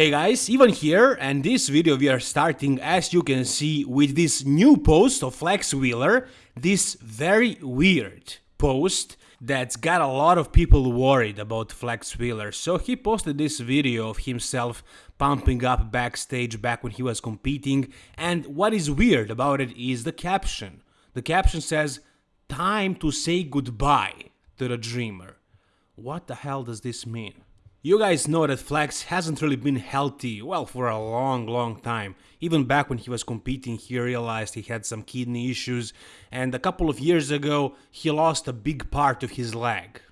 Hey guys, Ivan here, and this video we are starting as you can see with this new post of Flex Wheeler, this very weird post that's got a lot of people worried about Flex Wheeler. So he posted this video of himself pumping up backstage back when he was competing, and what is weird about it is the caption. The caption says, time to say goodbye to the dreamer. What the hell does this mean? You guys know that Flex hasn't really been healthy, well, for a long, long time. Even back when he was competing, he realized he had some kidney issues, and a couple of years ago, he lost a big part of his leg.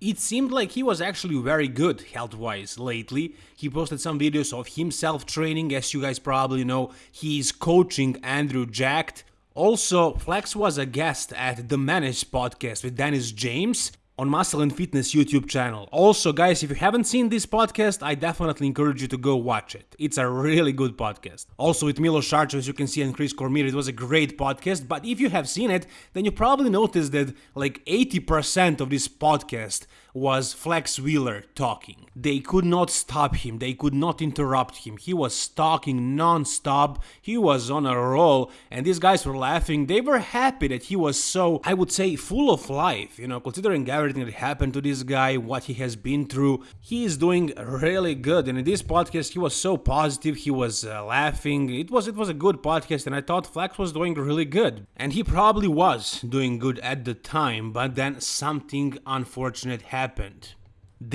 It seemed like he was actually very good health-wise lately. He posted some videos of himself training, as you guys probably know, he's coaching Andrew Jacked. Also, Flex was a guest at the Manage podcast with Dennis James, on Muscle and Fitness YouTube channel. Also, guys, if you haven't seen this podcast, I definitely encourage you to go watch it. It's a really good podcast. Also, with Milos Sarcev, as you can see, and Chris Cormier, it was a great podcast. But if you have seen it, then you probably noticed that like 80% of this podcast was Flex Wheeler talking. They could not stop him, they could not interrupt him. He was talking non-stop, he was on a roll, and these guys were laughing. They were happy that he was so, I would say, full of life, you know, considering everything that happened to this guy, what he has been through. He is doing really good, and in this podcast, he was so positive, he was uh, laughing. It was it was a good podcast, and I thought Flex was doing really good. And he probably was doing good at the time, but then something unfortunate happened happened.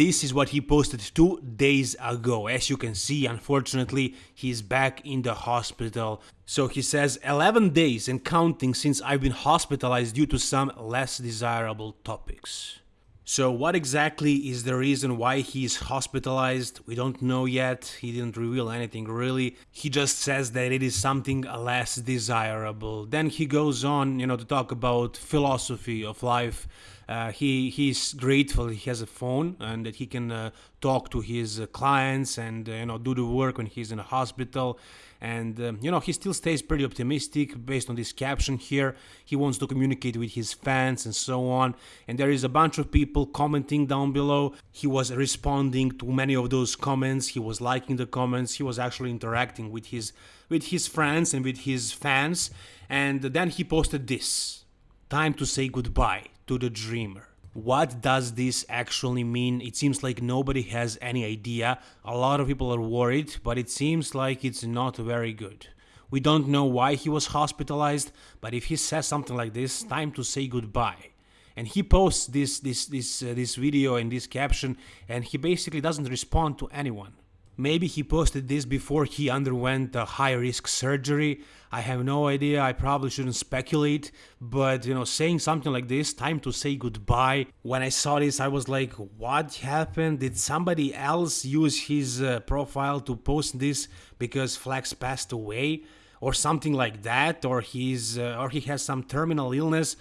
This is what he posted two days ago. As you can see, unfortunately, he's back in the hospital. So he says 11 days and counting since I've been hospitalized due to some less desirable topics. So what exactly is the reason why he's hospitalized? We don't know yet. He didn't reveal anything really. He just says that it is something less desirable. Then he goes on, you know, to talk about philosophy of life. Uh, he he's grateful he has a phone and that he can uh, talk to his uh, clients and uh, you know do the work when he's in a hospital. And um, you know he still stays pretty optimistic based on this caption here. He wants to communicate with his fans and so on. And there is a bunch of people commenting down below. He was responding to many of those comments. He was liking the comments. He was actually interacting with his with his friends and with his fans. And then he posted this. Time to say goodbye to the dreamer. What does this actually mean? It seems like nobody has any idea. A lot of people are worried, but it seems like it's not very good. We don't know why he was hospitalized, but if he says something like this, time to say goodbye. And he posts this this this uh, this video and this caption and he basically doesn't respond to anyone. Maybe he posted this before he underwent a high risk surgery. I have no idea. I probably shouldn't speculate, but you know, saying something like this, time to say goodbye. When I saw this, I was like, what happened? Did somebody else use his uh, profile to post this because Flex passed away or something like that or he's uh, or he has some terminal illness?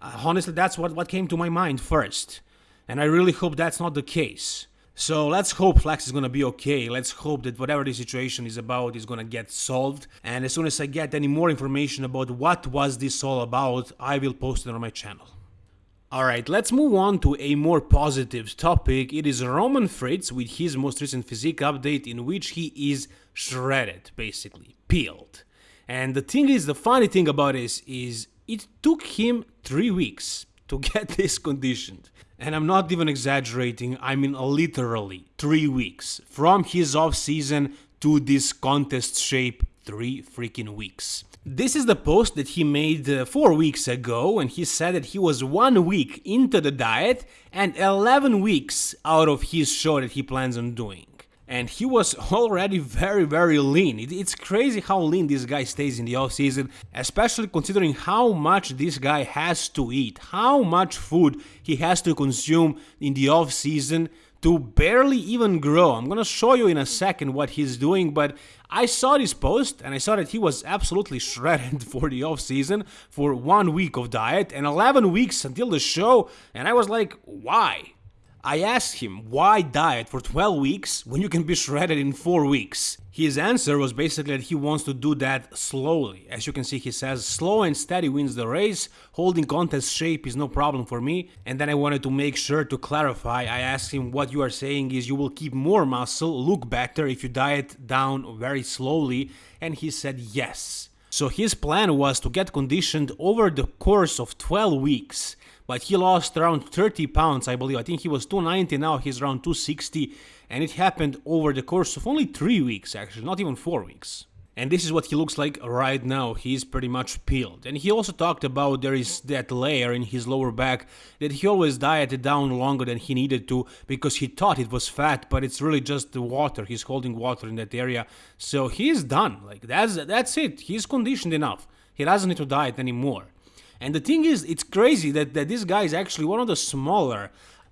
Uh, honestly, that's what what came to my mind first. And I really hope that's not the case. So let's hope Flex is gonna be okay. Let's hope that whatever the situation is about is gonna get solved. And as soon as I get any more information about what was this all about, I will post it on my channel. Alright, let's move on to a more positive topic. It is Roman Fritz with his most recent physique update in which he is shredded, basically, peeled. And the thing is, the funny thing about this is it took him three weeks to get this conditioned. And I'm not even exaggerating, I mean literally three weeks from his off season to this contest shape, three freaking weeks. This is the post that he made uh, four weeks ago, and he said that he was one week into the diet and 11 weeks out of his show that he plans on doing and he was already very very lean. it's crazy how lean this guy stays in the off season, especially considering how much this guy has to eat, how much food he has to consume in the off season to barely even grow. I'm gonna show you in a second what he's doing, but I saw this post and I saw that he was absolutely shredded for the off season for one week of diet and 11 weeks until the show, and I was like, why? I asked him why diet for 12 weeks when you can be shredded in 4 weeks. His answer was basically that he wants to do that slowly. As you can see, he says, slow and steady wins the race, holding contest shape is no problem for me. And then I wanted to make sure to clarify, I asked him what you are saying is you will keep more muscle, look better if you diet down very slowly, and he said yes. So his plan was to get conditioned over the course of 12 weeks but he lost around 30 pounds, I believe. I think he was 290, now he's around 260, and it happened over the course of only three weeks, actually, not even four weeks. And this is what he looks like right now. He's pretty much peeled. And he also talked about there is that layer in his lower back that he always dieted down longer than he needed to because he thought it was fat, but it's really just the water. He's holding water in that area. So he's done. Like that's that's it. He's conditioned enough. He doesn't need to diet anymore. And the thing is, it's crazy that, that this guy is actually one of the smaller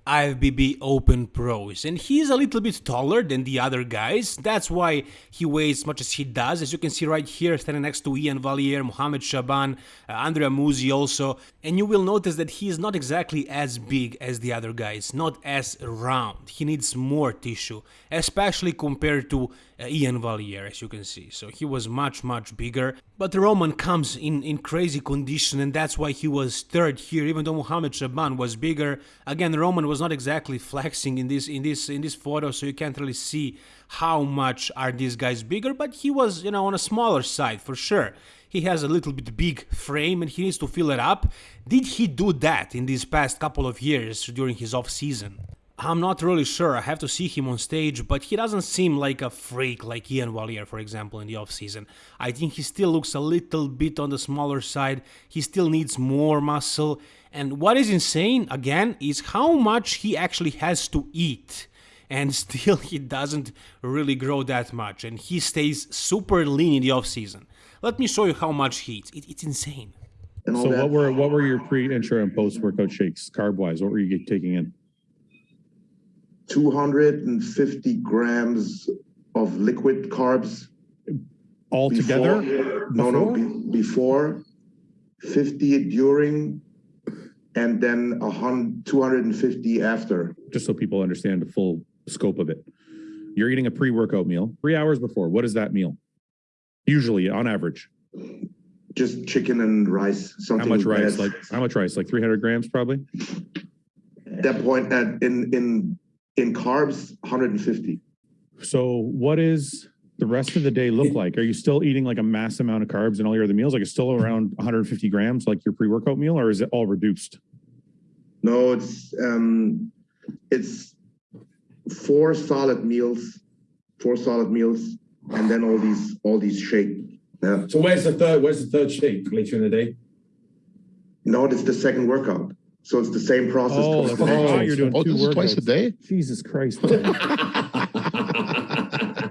IFBB Open pros, and he's a little bit taller than the other guys. That's why he weighs as much as he does. As you can see right here, standing next to Iain Valliere, Mohamed Shaban, uh, Andrea Musi also. And you will notice that he is not exactly as big as the other guys, not as round. He needs more tissue, especially compared to uh, Iain Valliere, as you can see. So he was much, much bigger. But Roman comes in, in crazy condition, and that's why he was third here, even though Mohamed Shaban was bigger. Again, Roman was not exactly flexing in this in this in this photo, so you can't really see how much are these guys bigger, but he was, you know, on a smaller side for sure. He has a little bit big frame and he needs to fill it up. Did he do that in these past couple of years during his off season? I'm not really sure, I have to see him on stage, but he doesn't seem like a freak like Iain Valliere, for example, in the offseason. I think he still looks a little bit on the smaller side, he still needs more muscle, and what is insane, again, is how much he actually has to eat. And still he doesn't really grow that much, and he stays super lean in the offseason. Let me show you how much he eats, it, it's insane. So what were what were your pre, intra, and post workout shakes carb wise? What were you taking in? 250 grams of liquid carbs. altogether? Before, no, no, be, before, 50 during, and then a hundred, 250 after. Just so people understand the full scope of it. You're eating a pre-workout meal three hours before. What is that meal? Usually, on average. Just chicken and rice. Something how much rice? Like how much rice? Like 300 grams, probably. At that point, at, in in in carbs, 150. So what is the rest of the day look like? Are you still eating like a mass amount of carbs in all your other meals? Like it's still around 150 grams, like your pre-workout meal, or is it all reduced? No, it's um, it's four solid meals, four solid meals, and then all these all these shake. Yeah. So where's the third? Where's the third shake later in the day? No, it's the second workout. So it's the same process. Oh, twice oh, a oh, you're doing Oh, two this twice a day? Jesus Christ.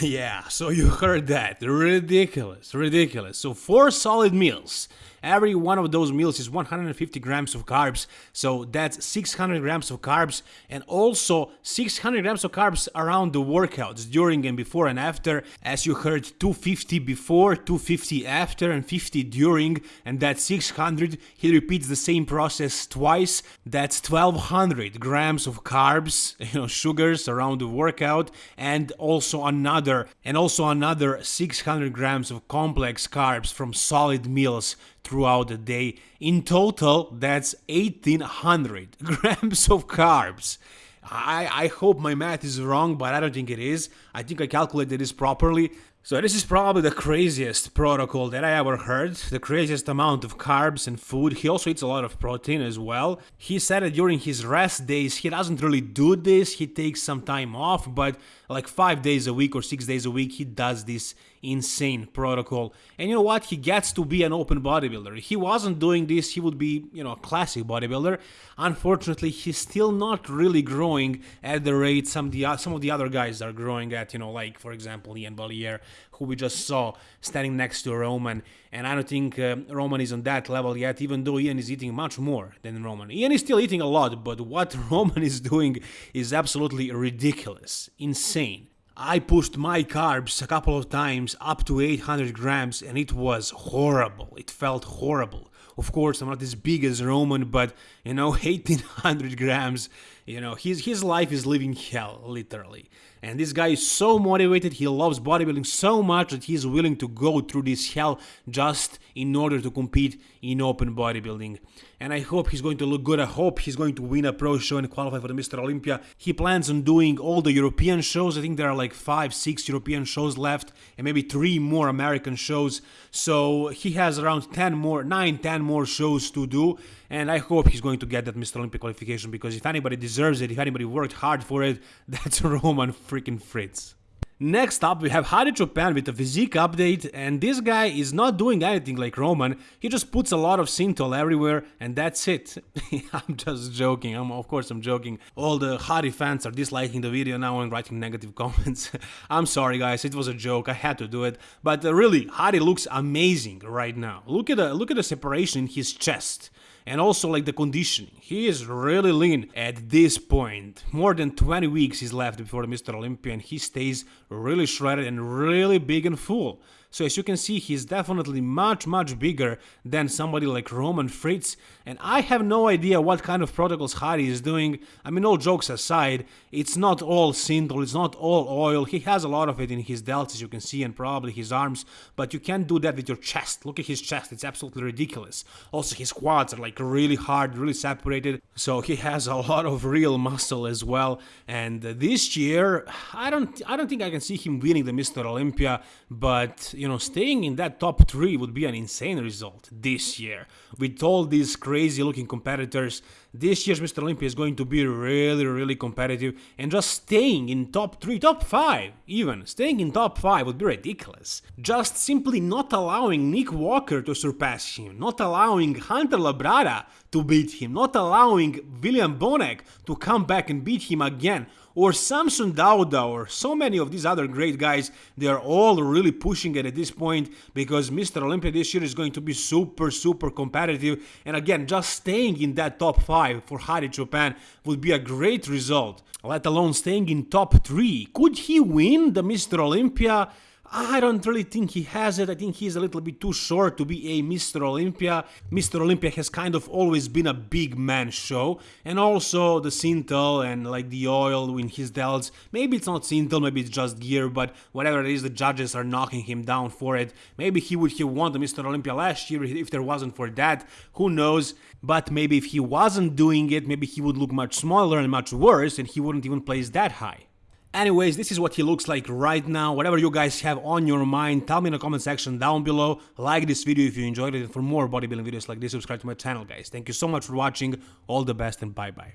Yeah, so you heard that. Ridiculous, ridiculous. So, four solid meals. Every one of those meals is 150 grams of carbs, so that's 600 grams of carbs, and also 600 grams of carbs around the workouts, during and before and after. As you heard, 250 before, 250 after, and 50 during, and that's 600. He repeats the same process twice. That's 1200 grams of carbs, you know, sugars around the workout, and also another, and also another 600 grams of complex carbs from solid meals throughout the day. In total, that's 1800 grams of carbs. I, I hope my math is wrong, but I don't think it is. I think I calculated this properly. So this is probably the craziest protocol that I ever heard, the craziest amount of carbs and food. He also eats a lot of protein as well. He said that during his rest days, he doesn't really do this, he takes some time off, but like 5 days a week or 6 days a week, he does this insane protocol. And you know what? He gets to be an open bodybuilder. If he wasn't doing this, he would be, you know, a classic bodybuilder. Unfortunately, he's still not really growing at the rate some the some of the other guys are growing at, you know, like for example, Iain Valliere, who we just saw standing next to Roman. And I don't think uh, Roman is on that level yet, even though Ian is eating much more than Roman. Ian is still eating a lot, but what Roman is doing is absolutely ridiculous, insane. I pushed my carbs a couple of times up to 800 grams and it was horrible. It felt horrible. Of course, I'm not as big as Roman, but you know, 1800 grams You know, his his life is living hell, literally. And this guy is so motivated, he loves bodybuilding so much that he's willing to go through this hell just in order to compete in open bodybuilding. And I hope he's going to look good. I hope he's going to win a pro show and qualify for the Mr. Olympia. He plans on doing all the European shows. I think there are like five, six European shows left, and maybe three more American shows. So he has around 10 more, 9, 10 more shows to do. And I hope he's going to get that Mr. Olympia qualification because if anybody deserves it, if anybody worked hard for it, that's Roman freaking Fritz. Next up, we have Hadi Choopan with a physique update, and this guy is not doing anything like Roman, he just puts a lot of Synthol everywhere, and that's it. I'm just joking, I'm, of course I'm joking. All the Hadi fans are disliking the video now and writing negative comments. I'm sorry guys, it was a joke, I had to do it. But uh, really, Hadi looks amazing right now. Look at the, look at the separation in his chest and also like the conditioning. He is really lean at this point. More than 20 weeks is left before Mr. Olympia and he stays really shredded and really big and full. So as you can see, he's definitely much, much bigger than somebody like Roman Fritz. And I have no idea what kind of protocols Hadi is doing. I mean, all jokes aside, it's not all Synthol, it's not all oil. He has a lot of it in his delts, as you can see, and probably his arms. But you can't do that with your chest. Look at his chest, it's absolutely ridiculous. Also, his quads are like really hard, really separated. So he has a lot of real muscle as well. And this year, I don't, I don't think I can see him winning the Mr. Olympia, but you know, staying in that top three would be an insane result this year. With all these crazy looking competitors, this year's Mr. Olympia is going to be really, really competitive, and just staying in top three, top five, even staying in top five would be ridiculous. Just simply not allowing Nick Walker to surpass him, not allowing Hunter Labrada to beat him, not allowing William Bonac to come back and beat him again or Samson Dauda or so many of these other great guys, they are all really pushing it at this point because Mr. Olympia this year is going to be super, super competitive. And again, just staying in that top 5 for Hadi Choopan would be a great result, let alone staying in top 3. Could he win the Mr. Olympia? I don't really think he has it. I think he's a little bit too short to be a Mr. Olympia. Mr. Olympia has kind of always been a big man show. And also the Synthol and like the oil in his delts. Maybe it's not Synthol, maybe it's just gear, but whatever it is, the judges are knocking him down for it. Maybe he would have won the Mr. Olympia last year if there wasn't for that. Who knows? But maybe if he wasn't doing it, maybe he would look much smaller and much worse and he wouldn't even place that high. Anyways, this is what he looks like right now. Whatever you guys have on your mind, tell me in the comment section down below. Like this video if you enjoyed it. And for more bodybuilding videos like this, subscribe to my channel, guys. Thank you so much for watching. All the best and bye-bye.